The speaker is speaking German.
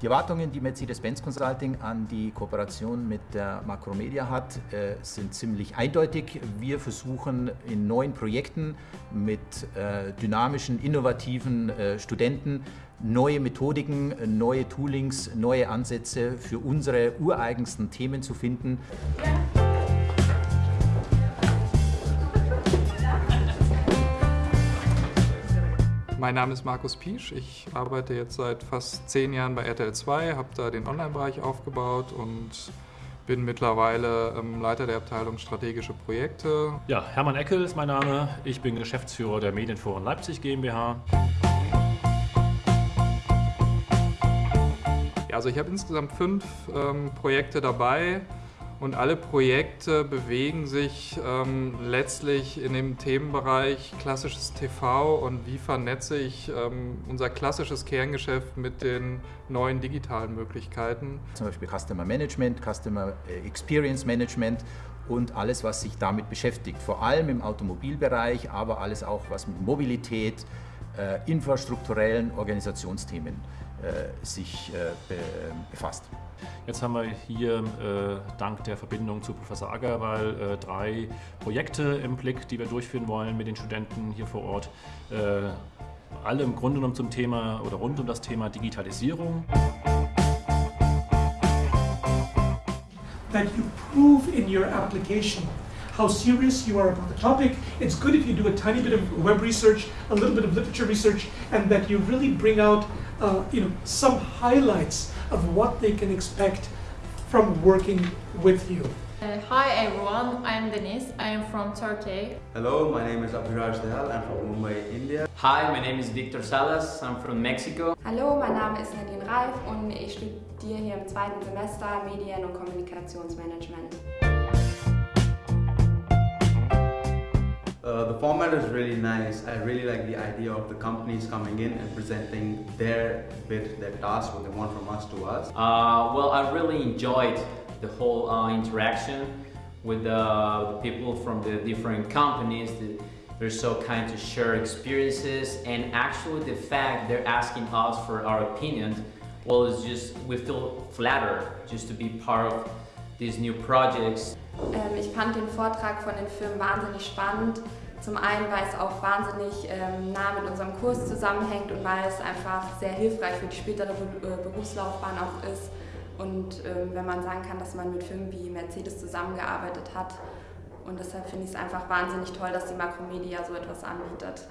Die Erwartungen, die Mercedes-Benz Consulting an die Kooperation mit der Macromedia hat, äh, sind ziemlich eindeutig. Wir versuchen in neuen Projekten mit äh, dynamischen, innovativen äh, Studenten neue Methodiken, neue Toolings, neue Ansätze für unsere ureigensten Themen zu finden. Ja. Mein Name ist Markus Piesch. Ich arbeite jetzt seit fast zehn Jahren bei RTL 2, habe da den Online-Bereich aufgebaut und bin mittlerweile ähm, Leiter der Abteilung strategische Projekte. Ja, Hermann Eckel ist mein Name. Ich bin Geschäftsführer der Medienforen Leipzig GmbH. Ja, also ich habe insgesamt fünf ähm, Projekte dabei. Und alle Projekte bewegen sich ähm, letztlich in dem Themenbereich klassisches TV und wie vernetze ich ähm, unser klassisches Kerngeschäft mit den neuen digitalen Möglichkeiten. Zum Beispiel Customer Management, Customer äh, Experience Management und alles, was sich damit beschäftigt. Vor allem im Automobilbereich, aber alles auch, was mit Mobilität, äh, infrastrukturellen Organisationsthemen sich äh, be befasst. Jetzt haben wir hier äh, dank der Verbindung zu Professor Agarwal äh, drei Projekte im Blick, die wir durchführen wollen mit den Studenten hier vor Ort. Äh, alle im Grunde genommen zum Thema oder rund um das Thema Digitalisierung. That you prove in your application how serious you are about the topic. It's good if you do a tiny bit of web research, a little bit of literature research, and that you really bring out uh, you know, some highlights of what they can expect from working with you. Uh, hi everyone, I'm Denise, I am from Turkey. Hello, my name is Abhiraj Dehal, I'm from Mumbai, India. Hi, my name is Victor Salas, I'm from Mexico. Hallo, mein Name ist Nadine Reif und ich studiere hier im zweiten Semester Medien- und Kommunikationsmanagement. Uh, the format is really nice. I really like the idea of the companies coming in and presenting their bit, their task, what they want from us to us. Uh, well, I really enjoyed the whole uh, interaction with the people from the different companies. They're so kind to share experiences and actually the fact they're asking us for our opinions, well, it's just, we feel flattered just to be part of these new projects. Ähm, ich fand den Vortrag von den Firmen wahnsinnig spannend. Zum einen, weil es auch wahnsinnig ähm, nah mit unserem Kurs zusammenhängt und weil es einfach sehr hilfreich für die spätere äh, Berufslaufbahn auch ist. Und ähm, wenn man sagen kann, dass man mit Firmen wie Mercedes zusammengearbeitet hat. Und deshalb finde ich es einfach wahnsinnig toll, dass die Makromedia so etwas anbietet.